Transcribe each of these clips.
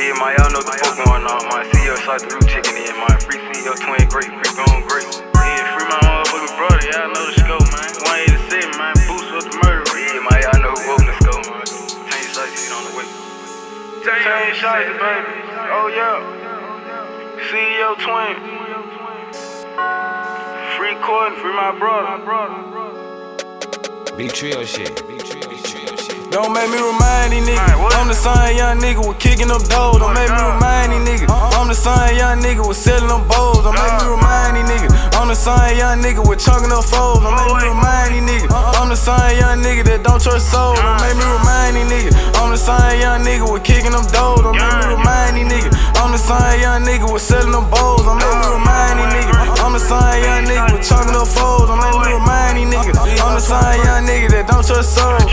Yeah, my y'all know the fuck going on, my CEO shot the loot chicken in, my free CEO twin great, free gone great. Yeah, free my motherfucking brother, y'all know the scope, man. 187, man, boost with the murder. Yeah, my y'all know who opened the scope. Change shit on the way. Change shots, baby. Oh, yeah. CEO twin. Free court, free my brother. Big trio shit. Big trio shit. Don't make me remind these niggas. I'm the same young nigga with kicking up doors. Don't make me remind these niggas. I'm the same young nigga with selling them bowls. Don't make me remind these niggas. I'm the same young nigga with chunking up foes. Don't make me remind these niggas. I'm the same young nigga that don't trust souls. Don't make me remind these niggas. I'm the same young nigga with kicking them doors. Don't make me remind these niggas. I'm the same young nigga with selling them bowls. Don't make me remind these niggas. I'm the same young nigga with chunking up foes. Don't make me remind these niggas. I'm the same young nigga that don't trust souls.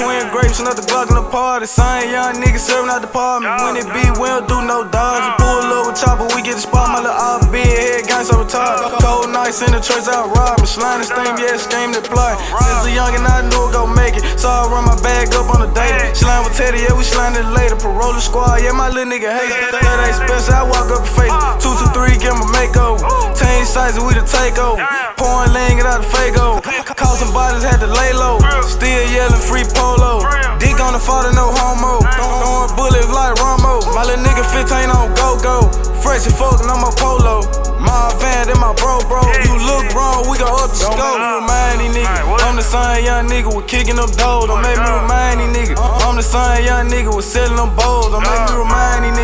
Twin grapes, another Glock in the party. Same young nigga serving out the apartment. When it be, we don't do no dogs. You pull up with chopper, we get the spot. My little off big head, gang so retarded. Cold nights in the church, out robbing. Slime this thing, yeah, scheme to play. Since a youngin', I knew it gon' make it. So I run my bag up on the date. Slime with Teddy, yeah, we slime it later. Parole squad, yeah, my little nigga hate it. That ain't special, I walk up and face it. Two, two, three, get my makeover. Team sizes, we the takeover. Pouring lean, get out the Fago. Caught some bodies, had to lay low. Still yelling free polo. Dick on the father, no homo. Throwing bullets like Romo. My little nigga 15 on go go. Fresh and fucking on my polo. My van, then my bro, bro. You look wrong, we gon' up the scope. Don't Remind these niggas. I'm the same young nigga with kicking up doors. Don't make me remind these niggas. I'm the same young nigga with selling them bowls. Don't make me remind these niggas.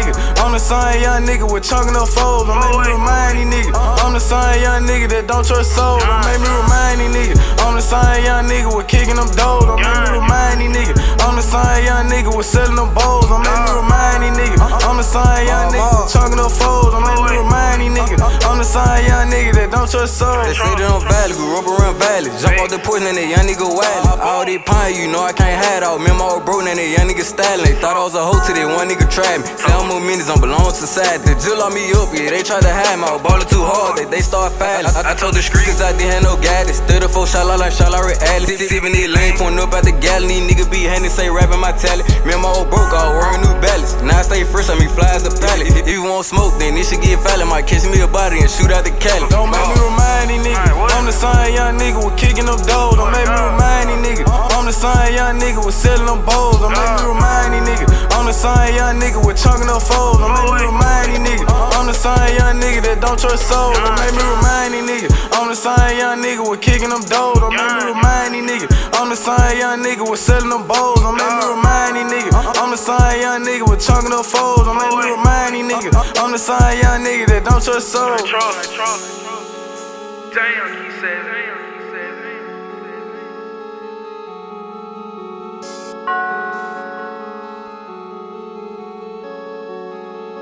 I'm the same young nigga with chunking up foes. Don't make me remind these niggas. Uh-huh. I'm the same young nigga that don't trust souls. Don't make me remind these niggas. I'm the same young nigga with kicking them doors. Don't make me remind these niggas. I'm the same young nigga with selling them bowls. Me remind these niggas. I'm the same young uh-huh. nigga with chunking up foes. Me remind these niggas. I'm the same young nigga that don't trust souls. They say they don't valley, grew up around valley. Jump off the porch and that young nigga wildin'. Uh-huh. All they pine, you know I can't hide out. Remember I was broke and that young nigga styling. They thought I was a hoe till one nigga tried me. Uh-huh. Say I'm more minutes, I'm belong to society. They drill on me up, yeah, they try to hide me. I ballin' too hard, they, they start fighting. I, I told the street, cause I didn't have no guidance. 34 shot like shot like Alley. Sippin' these lane, pointing up at the galley. These niggas be handing, say rapping my talent. Remember I was broke, I was wearing new balance. Now I stay fresh, I mean fly as a pallet. If you want smoke, then this should get violent. Might catch me a body and shoot out the Cali. Don't make me uh. remind these niggas. I'm the same young nigga with kicking up doors. Don't make me remind these niggas. I'm the same young nigga with selling them bowls. Don't make me remind these niggas. I'm the same young nigga with chunking up foes. Don't make same young nigga that don't trust souls. Don't make me remind these niggas. I'm the same young nigga with kicking them doors. Don't make me remind these niggas. I'm the same young nigga with selling them bowls. Don't make me remind these niggas. I'm the same young nigga with chunking up foes. Don't make me remind these niggas. I'm the same young nigga that don't trust trust. Damn, he said.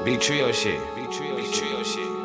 Damn, he said.